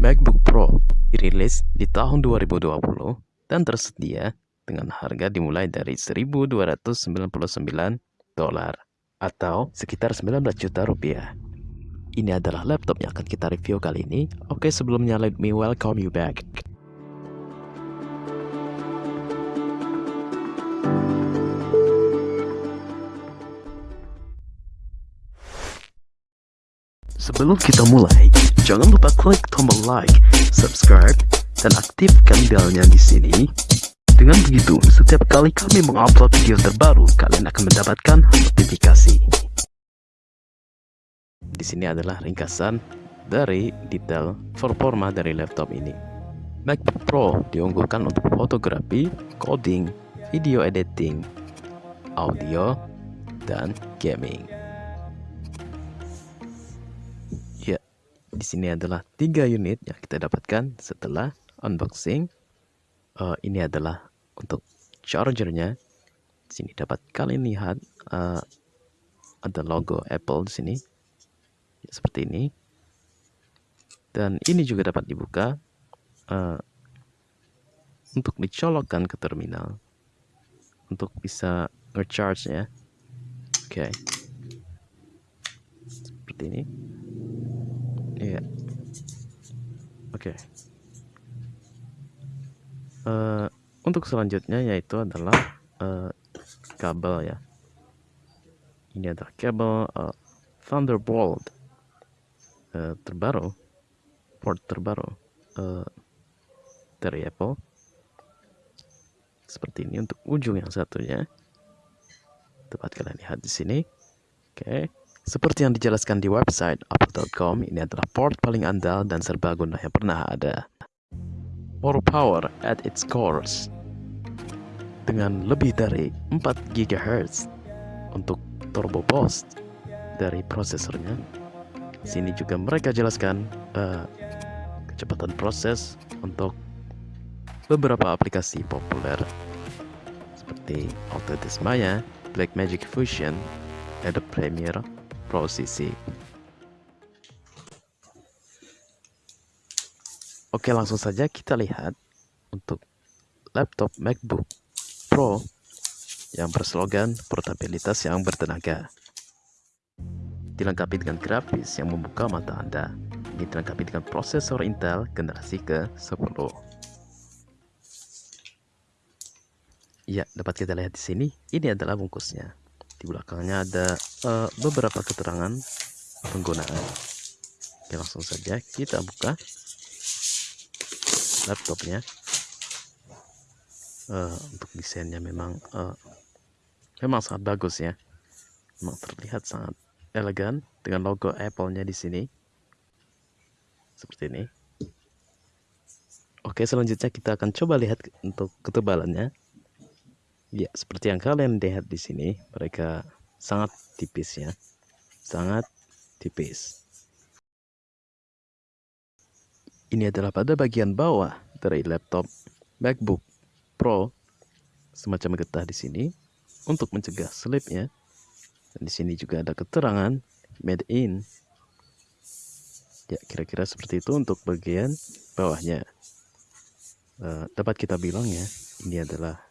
MacBook Pro dirilis di tahun 2020 dan tersedia dengan harga dimulai dari 1.299 dolar atau sekitar 19 juta rupiah. Ini adalah laptop yang akan kita review kali ini. Oke, sebelumnya let me welcome you back. Sebelum kita mulai, jangan lupa klik tombol like, subscribe, dan aktifkan belnya di sini. Dengan begitu, setiap kali kami mengupload video terbaru, kalian akan mendapatkan notifikasi. Di sini adalah ringkasan dari detail performa dari laptop ini. MacBook Pro diunggulkan untuk fotografi, coding, video editing, audio, dan gaming. Di sini adalah tiga unit yang kita dapatkan setelah unboxing. Uh, ini adalah untuk chargernya. Di sini dapat kalian lihat uh, ada logo Apple di sini, ya, seperti ini. Dan ini juga dapat dibuka uh, untuk dicolokkan ke terminal untuk bisa nge-charge ya. Oke. Okay. Seperti ini. Iya. Oke. Okay. Uh, untuk selanjutnya yaitu adalah uh, kabel ya. Ini adalah kabel uh, Thunderbolt uh, terbaru, port terbaru uh, dari Apple. Seperti ini untuk ujung yang satunya. Tepat kalian lihat di sini. Oke. Seperti yang dijelaskan di website apple.com, ini adalah port paling andal dan serbaguna yang pernah ada more power at its cores dengan lebih dari 4 GHz untuk turbo boost dari prosesornya. Sini juga mereka jelaskan uh, kecepatan proses untuk beberapa aplikasi populer seperti Autodesk Maya, Blackmagic Fusion, Adobe Premiere Pro CC. Oke, langsung saja kita lihat untuk laptop MacBook Pro yang berslogan portabilitas yang bertenaga. Dilengkapi dengan grafis yang membuka mata Anda. Ini dilengkapi dengan prosesor Intel generasi ke-10. Ya, dapat kita lihat di sini. Ini adalah bungkusnya. Di belakangnya ada uh, beberapa keterangan penggunaan. Oke, langsung saja kita buka laptopnya. Uh, untuk desainnya memang uh, memang sangat bagus ya. Memang terlihat sangat elegan dengan logo Apple-nya di sini. Seperti ini. Oke selanjutnya kita akan coba lihat untuk ketebalannya ya seperti yang kalian lihat di sini mereka sangat tipis ya sangat tipis ini adalah pada bagian bawah dari laptop MacBook Pro semacam getah di sini untuk mencegah slipnya. Dan di sini juga ada keterangan made in. Ya, kira-kira seperti itu untuk bagian bawahnya. Uh, dapat kita bilang ya, ini adalah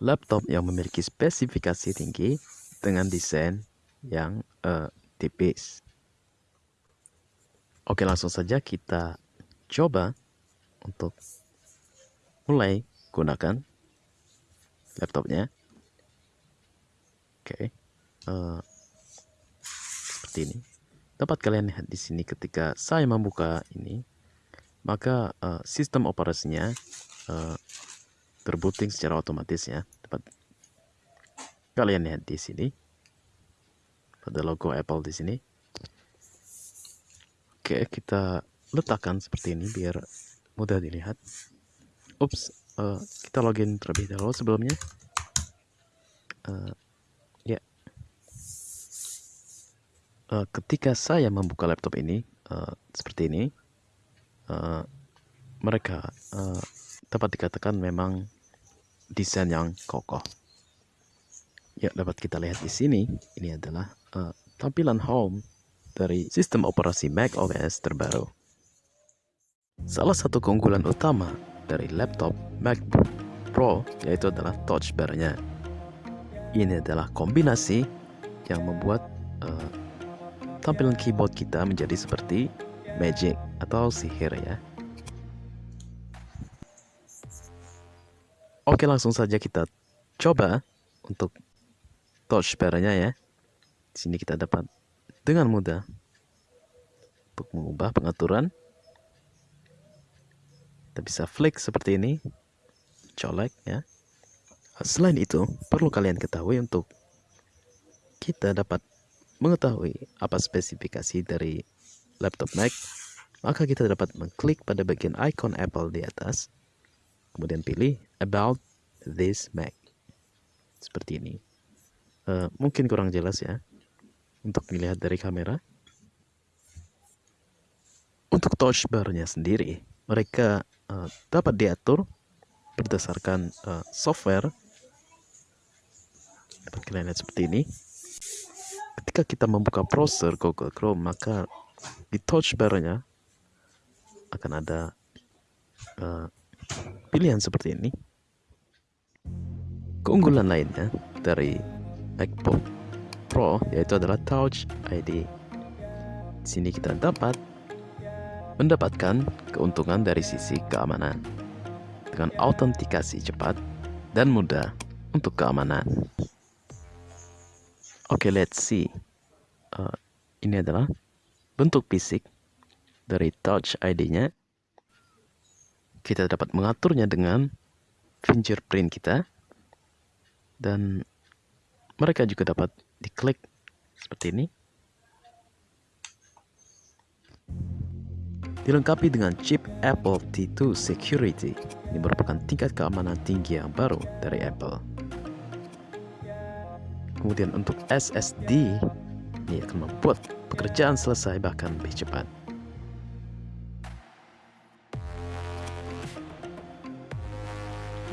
laptop yang memiliki spesifikasi tinggi dengan desain yang uh, tipis. Oke, langsung saja kita coba untuk mulai gunakan laptopnya. Oke, uh, seperti ini. Dapat kalian lihat di sini ketika saya membuka ini, maka uh, sistem operasinya uh, terbooting secara otomatis ya. Dapat kalian lihat di sini pada logo Apple di sini. Oke, kita letakkan seperti ini biar mudah dilihat. Ups, uh, kita login terlebih dahulu sebelumnya. Uh, ya, yeah. uh, ketika saya membuka laptop ini uh, seperti ini, uh, mereka uh, dapat dikatakan memang desain yang kokoh. Ya, dapat kita lihat di sini. Ini adalah uh, tampilan home dari sistem operasi Mac OS terbaru. Salah satu keunggulan utama dari laptop MacBook Pro yaitu adalah touch bar-nya. Ini adalah kombinasi yang membuat uh, tampilan keyboard kita menjadi seperti magic atau sihir ya. Oke, langsung saja kita coba untuk touch bar-nya ya. Di sini kita dapat dengan mudah untuk mengubah pengaturan. Kita bisa flick seperti ini colek ya. Selain itu perlu kalian ketahui untuk kita dapat mengetahui apa spesifikasi dari laptop Mac maka kita dapat mengklik pada bagian icon Apple di atas kemudian pilih about this Mac seperti ini uh, mungkin kurang jelas ya untuk dilihat dari kamera untuk touch bar-nya sendiri, mereka uh, dapat diatur berdasarkan uh, software. Dapat kalian lihat seperti ini. Ketika kita membuka browser Google Chrome, maka di touch bar-nya akan ada uh, pilihan seperti ini. Keunggulan lainnya dari MacBook Pro yaitu adalah Touch ID. Di sini kita dapat mendapatkan keuntungan dari sisi keamanan dengan autentikasi cepat dan mudah untuk keamanan. Oke, okay, let's see. Uh, ini adalah bentuk fisik dari Touch ID-nya. Kita dapat mengaturnya dengan fingerprint kita dan mereka juga dapat diklik seperti ini dilengkapi dengan chip Apple T2 Security. Ini merupakan tingkat keamanan tinggi yang baru dari Apple. Kemudian untuk SSD, ini akan membuat pekerjaan selesai bahkan lebih cepat.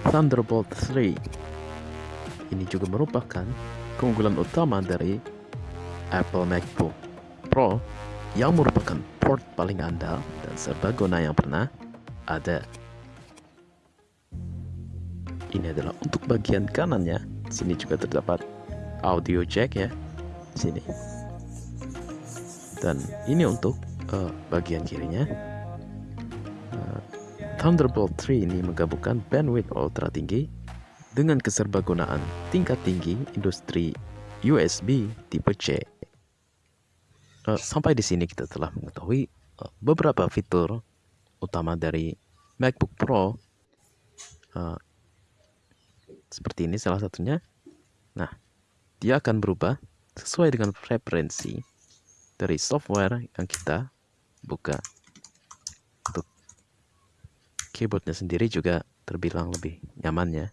Thunderbolt 3 ini juga merupakan keunggulan utama dari Apple MacBook Pro yang merupakan port paling andal dan serbaguna yang pernah ada. Ini adalah untuk bagian kanannya. Sini juga terdapat audio jack ya. Sini. Dan ini untuk uh, bagian kirinya. Thunderbolt 3 ini menggabungkan bandwidth ultra tinggi dengan keserbagunaan tingkat tinggi industri USB tipe C Uh, sampai di sini kita telah mengetahui uh, beberapa fitur utama dari MacBook Pro. Uh, seperti ini salah satunya. Nah, dia akan berubah sesuai dengan preferensi dari software yang kita buka. Keyboardnya sendiri juga terbilang lebih nyaman ya.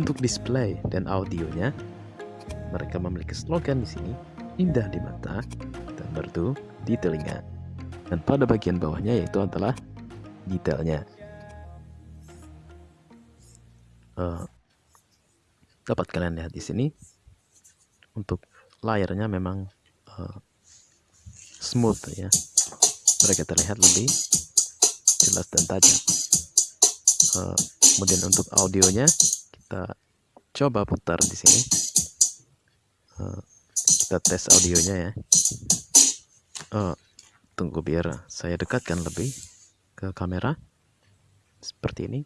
Untuk display dan audionya, mereka memiliki slogan di sini indah di mata dan merdu di telinga. Dan pada bagian bawahnya yaitu adalah detailnya. Uh, dapat kalian lihat di sini untuk layarnya memang uh, smooth ya. Mereka terlihat lebih jelas dan tajam. Uh, kemudian untuk audionya kita coba putar di sini. Uh, kita tes audionya ya oh, tunggu biar saya dekatkan lebih ke kamera seperti ini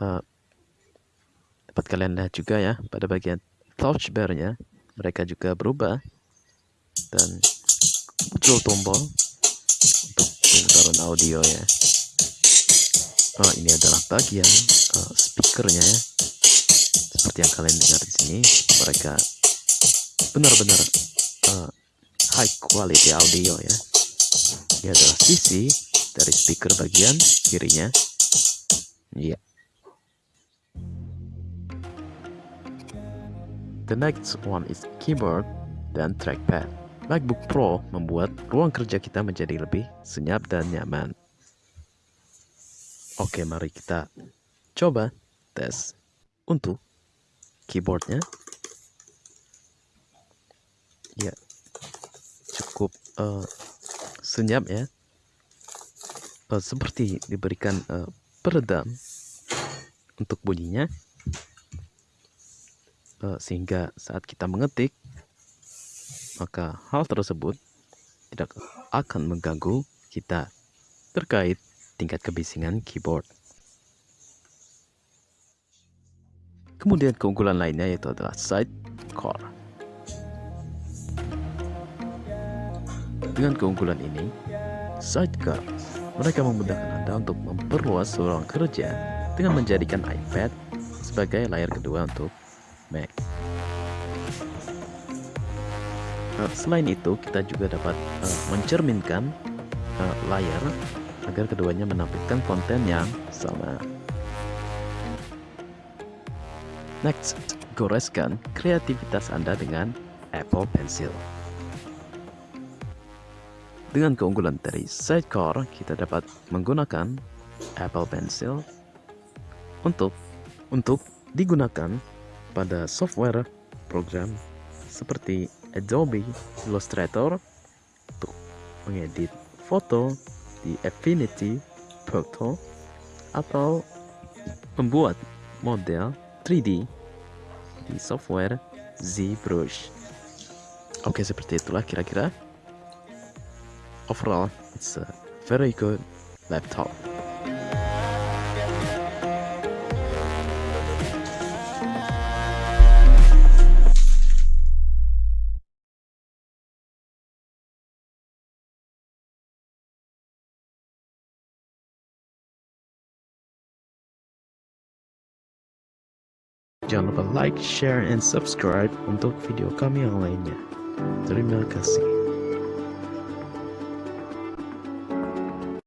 uh, dapat kalian lihat juga ya pada bagian touch bar nya mereka juga berubah dan muncul tombol pemutaran audio ya. Oh ini adalah bagian uh, speakernya ya. Seperti yang kalian dengar di sini mereka benar-benar uh, high quality audio ya. Ini adalah sisi dari speaker bagian kirinya. Iya. Yeah. the next one is keyboard dan trackpad MacBook Pro membuat ruang kerja kita menjadi lebih senyap dan nyaman. Oke mari kita coba tes untuk keyboardnya. Ya cukup uh, senyap ya. Uh, seperti diberikan uh, peredam untuk bunyinya. Uh, sehingga saat kita mengetik maka hal tersebut tidak akan mengganggu kita terkait tingkat kebisingan keyboard. Kemudian keunggulan lainnya yaitu adalah sidecar. Dengan keunggulan ini, sidecar mereka memudahkan Anda untuk memperluas ruang kerja dengan menjadikan iPad sebagai layar kedua untuk Mac. Selain itu, kita juga dapat uh, mencerminkan uh, layar agar keduanya menampilkan konten yang sama. Next, goreskan kreativitas Anda dengan Apple Pencil. Dengan keunggulan dari Sidecar, kita dapat menggunakan Apple Pencil untuk untuk digunakan pada software program seperti Adobe Illustrator untuk mengedit foto di Affinity Photo atau membuat model 3D di software ZBrush. Oke, seperti itulah kira-kira. Overall, it's a very good laptop. Jangan lupa like, share, and subscribe untuk video kami yang lainnya. Terima kasih.